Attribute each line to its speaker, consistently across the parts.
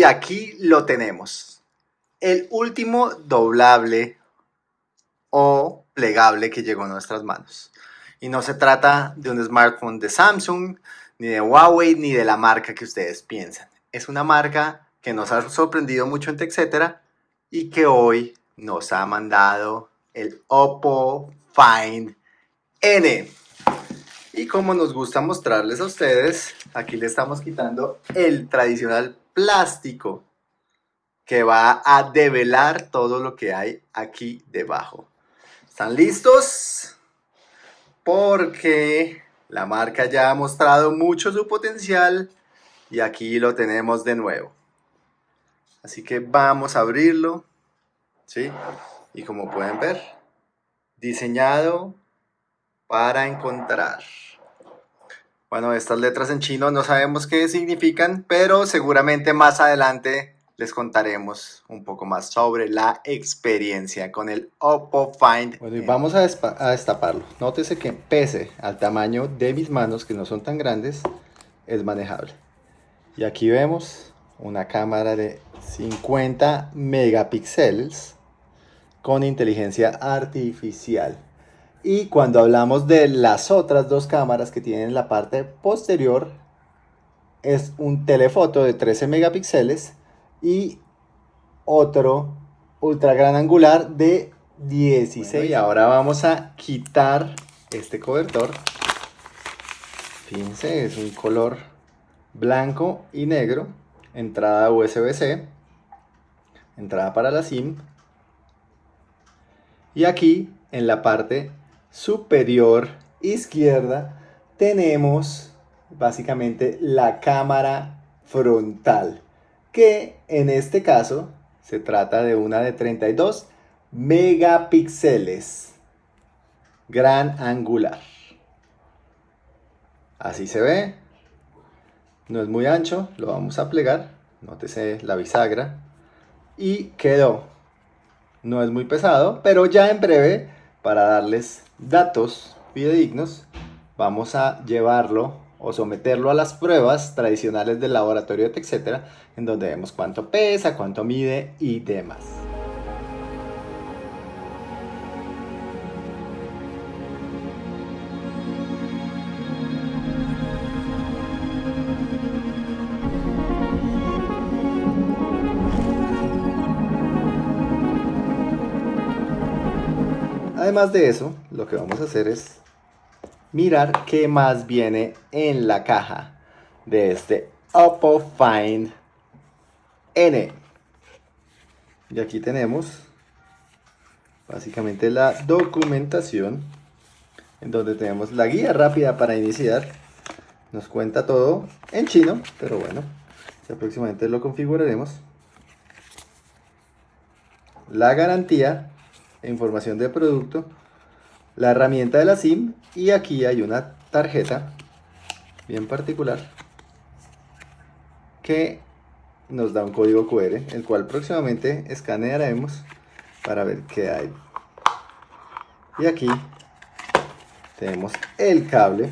Speaker 1: y aquí lo tenemos. El último doblable o plegable que llegó a nuestras manos. Y no se trata de un smartphone de Samsung, ni de Huawei, ni de la marca que ustedes piensan. Es una marca que nos ha sorprendido mucho en TechCetera y que hoy nos ha mandado el Oppo Find N. Y como nos gusta mostrarles a ustedes, aquí le estamos quitando el tradicional plástico que va a develar todo lo que hay aquí debajo. ¿Están listos? Porque la marca ya ha mostrado mucho su potencial y aquí lo tenemos de nuevo. Así que vamos a abrirlo. ¿Sí? Y como pueden ver, diseñado para encontrar. Bueno, estas letras en chino no sabemos qué significan, pero seguramente más adelante les contaremos un poco más sobre la experiencia con el Oppo Find.
Speaker 2: Bueno, y vamos a, a, destaparlo. Nótese que pese al tamaño de mis manos, que no son tan grandes, es manejable. Y aquí vemos una cámara de 50 megapíxeles con inteligencia artificial. Y cuando hablamos de las otras dos cámaras que tienen la parte posterior, es un telefoto de 13 megapíxeles y otro ultra gran angular de 16. y ahora vamos a quitar este cobertor. Fíjense, es un color blanco y negro. Entrada USB-C. Entrada para la SIM. Y aquí en la parte superior izquierda tenemos básicamente la cámara frontal que en este caso se trata de una de 32 megapíxeles. Gran angular. Así se ve. No es muy ancho lo vamos a plegar. Nótese la bisagra. Y quedó. No es muy pesado pero ya en breve para darles datos fidedignos, vamos a llevarlo o someterlo a las pruebas tradicionales del laboratorio, etcétera, en donde vemos cuánto pesa, cuánto mide y demás. Además de eso, lo que vamos a hacer es mirar qué más viene en la caja de este Oppo Find N. Y aquí tenemos básicamente la documentación en donde tenemos la guía rápida para iniciar. Nos cuenta todo en chino, pero bueno, ya próximamente lo configuraremos. La garantía información de producto, la herramienta de la SIM y aquí hay una tarjeta bien particular que nos da un código QR, el cual próximamente escanearemos para ver qué hay. Y aquí tenemos el cable,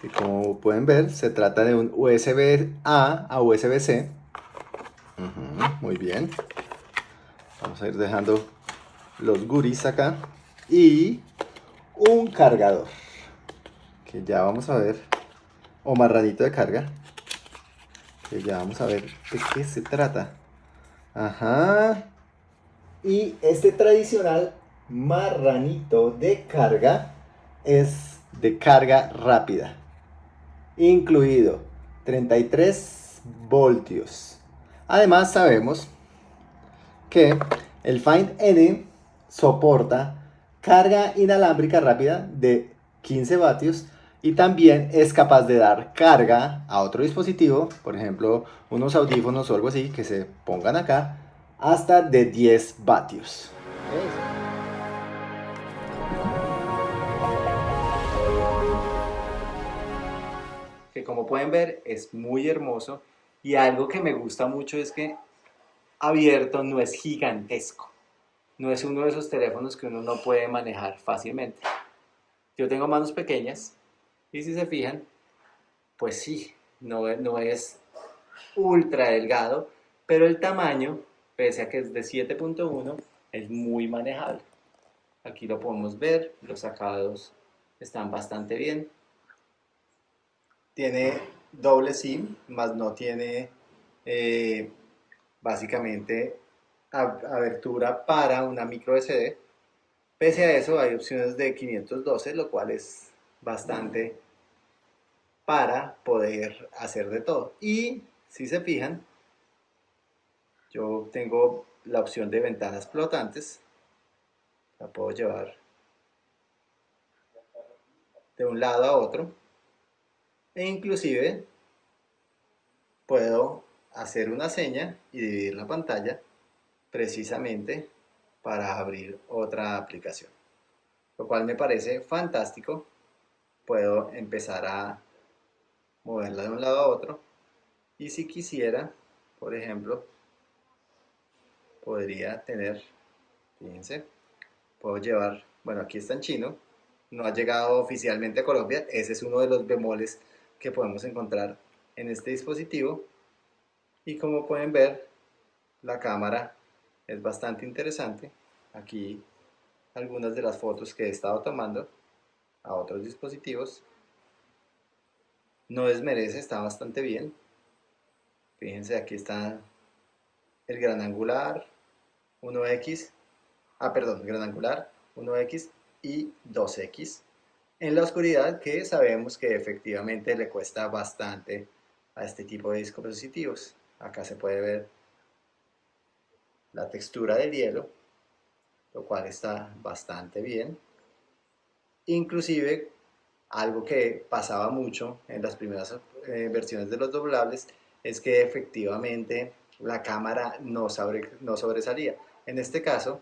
Speaker 2: que como pueden ver se trata de un USB-A a USB-C. muy bien. Vamos a ir dejando los guris acá. Y un cargador. Que ya vamos a ver. O marranito de carga. Que ya vamos a ver de qué se trata. Ajá. Y este tradicional marranito de carga es de carga rápida. Incluido 33 voltios. Además sabemos que el Find N soporta carga inalámbrica rápida de 15 vatios y también es capaz de dar carga a otro dispositivo, por ejemplo, unos audífonos o algo así que se pongan acá, hasta de 10 vatios.
Speaker 1: Que como pueden ver es muy hermoso y algo que me gusta mucho es que abierto no es gigantesco. No es uno de esos teléfonos que uno no puede manejar fácilmente. Yo tengo manos pequeñas y si se fijan, pues sí, no, no es
Speaker 2: ultra delgado, pero el tamaño, pese a que es de 7.1, es muy manejable. Aquí lo podemos ver, los acabados están bastante bien. Tiene doble SIM, más no tiene eh, básicamente abertura para una micro SD. Pese a eso hay opciones de 512, lo cual es bastante para poder hacer de todo. Y si se fijan, yo tengo la opción de ventanas flotantes. La puedo llevar de un lado a otro. E inclusive puedo hacer una seña y dividir la pantalla precisamente para abrir otra aplicación. Lo cual me parece fantástico. Puedo empezar a moverla de un lado a otro. Y si quisiera, por ejemplo, podría tener, fíjense, puedo llevar, bueno, aquí está en chino, no ha llegado oficialmente a Colombia, ese es uno de los bemoles que podemos encontrar en este dispositivo. Y como pueden ver, la cámara es bastante interesante. Aquí algunas de las fotos que he estado tomando a otros dispositivos. No desmerece, está bastante bien. Fíjense, aquí está el gran angular, 1x, ah perdón, gran angular, 1x y 2x en la oscuridad que sabemos que efectivamente le cuesta bastante a este tipo de dispositivos. Acá se puede ver la textura del hielo, lo cual está bastante bien. Inclusive, algo que pasaba mucho en las primeras eh, versiones de los doblables es que efectivamente la cámara no, no sobresalía. En este caso,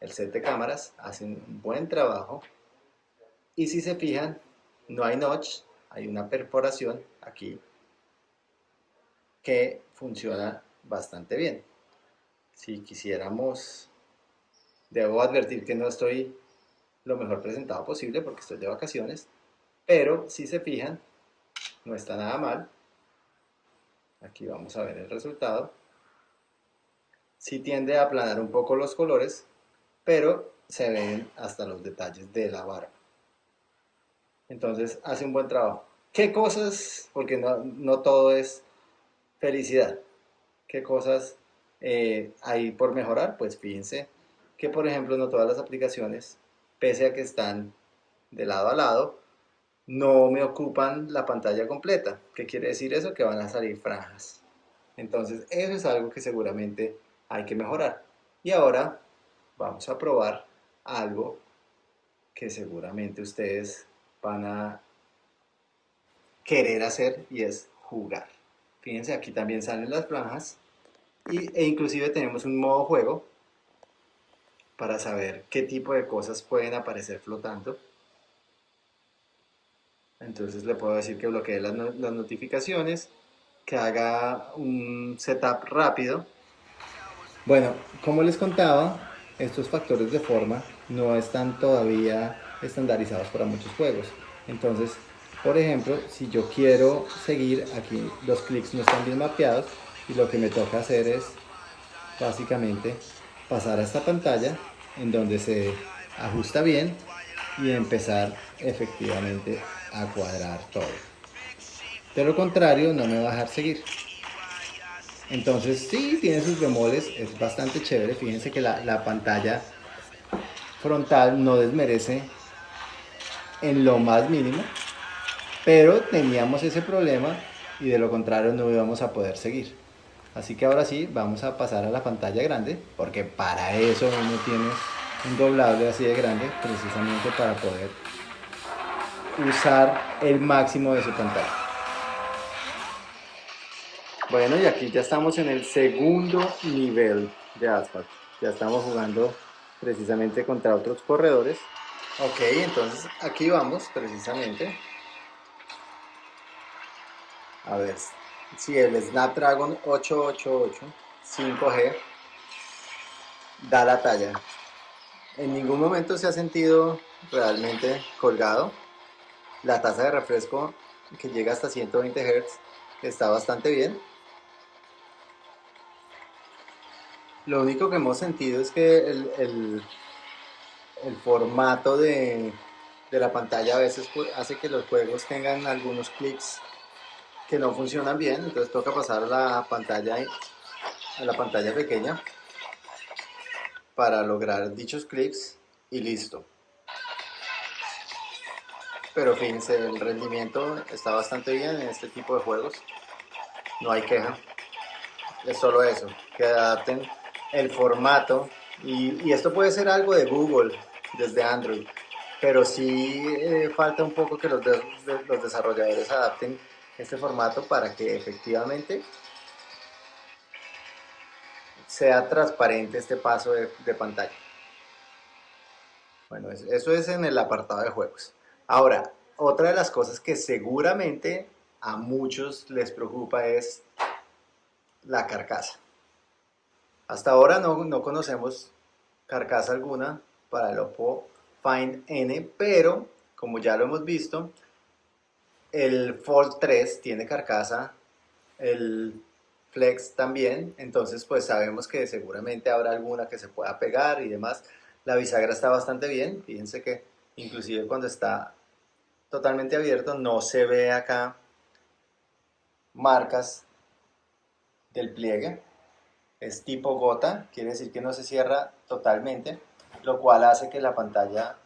Speaker 2: el set de cámaras hace un buen trabajo y si se fijan, no hay notch, hay una perforación aquí que funciona bastante bien. Si quisiéramos, debo advertir que no estoy lo mejor presentado posible porque estoy de vacaciones, pero si se fijan, no está nada mal. Aquí vamos a ver el resultado. Sí tiende a aplanar un poco los colores, pero se ven hasta los detalles de la barba. Entonces hace un buen trabajo. ¿Qué cosas, porque no, no todo es felicidad, qué cosas eh, hay por mejorar? Pues fíjense que por ejemplo no todas las aplicaciones, pese a que están de lado a lado, no me ocupan la pantalla completa. ¿Qué quiere decir eso? Que van a salir franjas. Entonces eso es algo que seguramente hay que mejorar. Y ahora vamos a probar algo que seguramente ustedes van a querer hacer y es jugar. Fíjense, aquí también salen las franjas y, e inclusive tenemos un modo juego para saber qué tipo de cosas pueden aparecer flotando. Entonces le puedo decir que bloquee las, las notificaciones, que haga un setup rápido bueno, como les contaba, estos factores de forma no están todavía estandarizados para muchos juegos. Entonces, por ejemplo, si yo quiero seguir, aquí los clics no están bien mapeados y lo que me toca hacer es básicamente pasar a esta pantalla en donde se ajusta bien y empezar efectivamente a cuadrar todo. De lo contrario, no me va a dejar seguir. Entonces sí, tiene sus bemoles, es bastante chévere. Fíjense que la, pantalla frontal no desmerece en lo más mínimo, pero teníamos ese problema y de lo contrario no íbamos a poder seguir. Así que ahora sí, vamos a pasar a la pantalla grande, porque para eso uno tiene un doblable así de grande, precisamente para poder usar el máximo de su pantalla. Bueno, y aquí ya estamos en el segundo nivel de Asphalt. Ya estamos jugando precisamente contra otros corredores. Ok, entonces aquí vamos precisamente. A ver, si el Snapdragon 888 5G da la talla. En ningún momento se ha sentido realmente colgado. La tasa de refresco que llega hasta 120 Hz está bastante bien Lo único que hemos sentido es que el, el, el formato de, de, la pantalla a veces hace que los juegos tengan algunos clics que no funcionan bien, entonces toca pasar la pantalla, a la pantalla pequeña para lograr dichos clics y listo. Pero fíjense, el rendimiento está bastante bien en este tipo de juegos. No hay queja. Es solo eso, que adapten el formato. Y, esto puede ser algo de Google desde Android. Pero sí eh, falta un poco que los, los desarrolladores adapten este formato para que efectivamente sea transparente este paso de, pantalla. Bueno, eso es en el apartado de juegos. Ahora, otra de las cosas que seguramente a muchos les preocupa es la carcasa. Hasta ahora no, no conocemos carcasa alguna para el Oppo Find N, pero como ya lo hemos visto, el Fold 3 tiene carcasa, el Flex también, entonces pues sabemos que seguramente habrá alguna que se pueda pegar y demás. La bisagra está bastante bien, fíjense que inclusive cuando está totalmente abierto no se ve acá marcas del pliegue es tipo gota quiere decir que no se cierra totalmente lo cual hace que la pantalla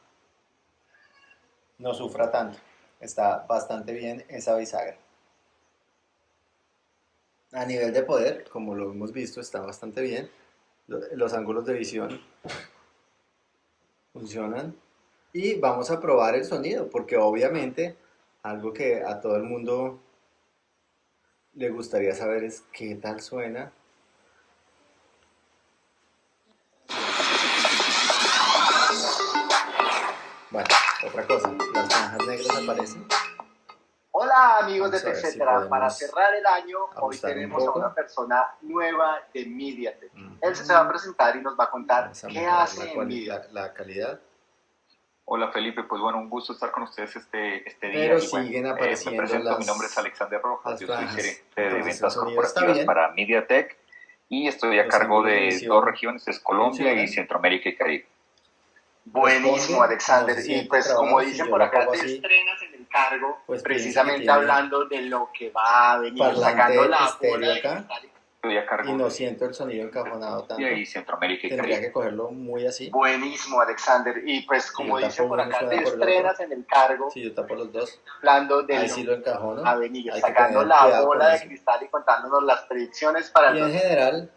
Speaker 2: no sufra tanto está bastante bien esa bisagra a nivel de poder como lo hemos visto está bastante bien los ángulos de visión funcionan y vamos a probar el sonido, porque obviamente algo que a todo el mundo le gustaría saber es qué tal suena. Otra cosa, las franjas negras aparecen.
Speaker 3: Hola amigos de TechCetera, para cerrar el año hoy tenemos a una persona nueva de MediaTek. Él se va a presentar y nos va a contar qué hace en MediaTek.
Speaker 2: La calidad.
Speaker 4: Hola Felipe, pues bueno, un gusto estar con ustedes este, este día.
Speaker 2: Pero siguen eh, apareciendo
Speaker 4: me presento, mi nombre es Alexander Rojas, yo soy gerente de ventas corporativas para MediaTek y estoy a cargo de dos regiones, es Colombia y Centroamérica y Caribe.
Speaker 3: Buenísimo, Alexander. y pues como dicen por acá, te estrenas en el cargo, pues precisamente hablando de lo que va a venir, sacando la bola acá
Speaker 2: y no siento el sonido encajonado tanto.
Speaker 4: Y Centroamérica y
Speaker 2: Tendría que cogerlo muy así.
Speaker 3: Buenísimo, Alexander. Y pues como dice por acá, te estrenas en el cargo.
Speaker 2: Sí, yo tapo los dos.
Speaker 3: Hablando de
Speaker 2: Ahí sí lo encajono.
Speaker 3: A venir, sacando la bola de cristal y contándonos las predicciones para...
Speaker 2: Y en general,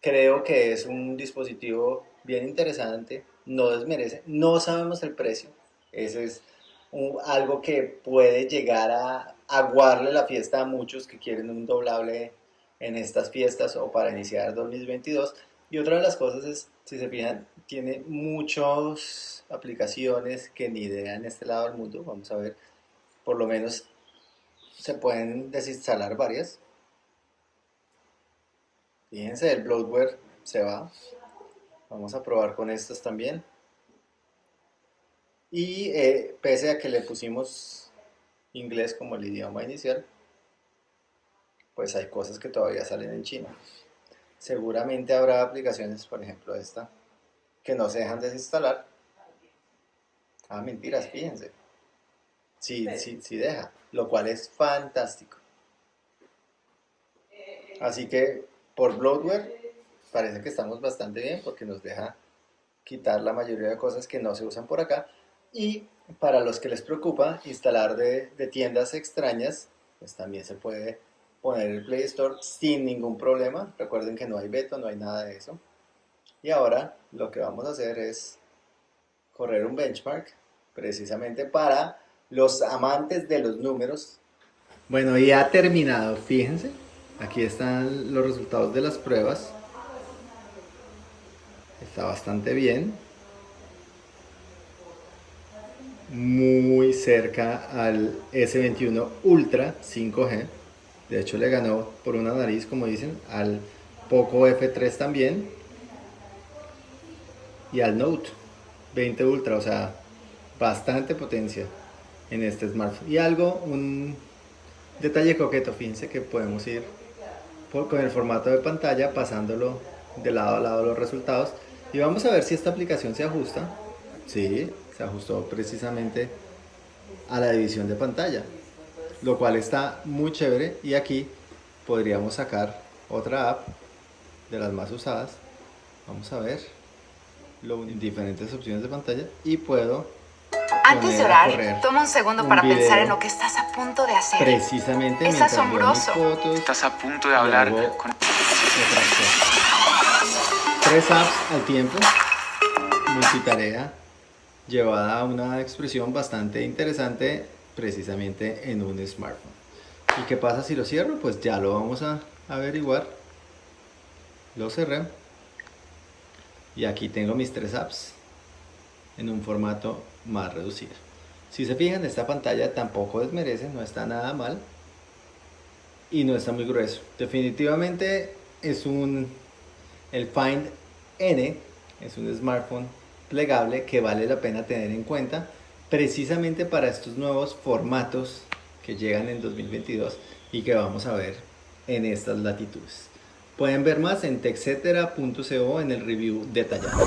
Speaker 2: creo que es un dispositivo bien interesante. No desmerece. No sabemos el precio. Eso es algo que puede llegar a aguarle la fiesta a muchos que quieren un doblable en estas fiestas o para iniciar 2022. Y otra de las cosas es, si se fijan, tiene muchas aplicaciones que ni idea en este lado del mundo. Vamos a ver, por lo menos se pueden desinstalar varias. Fíjense, el bloatware se va. Vamos a probar con estas también. Y eh, pese a que le pusimos inglés como el idioma inicial, pues hay cosas que todavía salen en chino. Seguramente habrá aplicaciones, por ejemplo esta, que no se dejan desinstalar. Ah, mentiras, fíjense. Sí, sí, sí deja, lo cual es fantástico. Así que por bloatware parece que estamos bastante bien porque nos deja quitar la mayoría de cosas que no se usan por acá. Y para los que les preocupa instalar de, de tiendas extrañas, pues también se puede poner el Play Store sin ningún problema. Recuerden que no hay veto, no hay nada de eso. Y ahora lo que vamos a hacer es correr un benchmark precisamente para los amantes de los números. Bueno, ya ha terminado, fíjense. Aquí están los resultados de las pruebas. Está bastante bien. Muy cerca al S21 Ultra 5G. De hecho le ganó por una nariz, como dicen, al Poco F3 también. Y al Note 20 Ultra, o sea, bastante potencia en este smartphone. Y algo, un detalle coqueto, fíjense que podemos ir con el formato de pantalla pasándolo de lado a lado los resultados y vamos a ver si esta aplicación se ajusta. Sí, se ajustó precisamente a la división de pantalla, lo cual está muy chévere y aquí podríamos sacar otra app de las más usadas. Vamos a ver lo, diferentes opciones de pantalla y puedo
Speaker 5: antes de orar, toma un segundo para pensar en lo que estás a punto de hacer.
Speaker 2: Precisamente.
Speaker 5: Es asombroso.
Speaker 6: estás a punto de hablar con...
Speaker 2: Tres apps al tiempo. Multitarea llevada a una expresión bastante interesante precisamente en un smartphone. ¿Y qué pasa si lo cierro? Pues ya lo vamos a averiguar. Lo cerré. Y aquí tengo mis tres apps en un formato más reducido. Si se fijan, esta pantalla tampoco desmerece, no está nada mal y no está muy grueso. Definitivamente es un el Find N, es un smartphone plegable que vale la pena tener en cuenta precisamente para estos nuevos formatos que llegan en 2022 y que vamos a ver en estas latitudes. Pueden ver más en en el review detallado.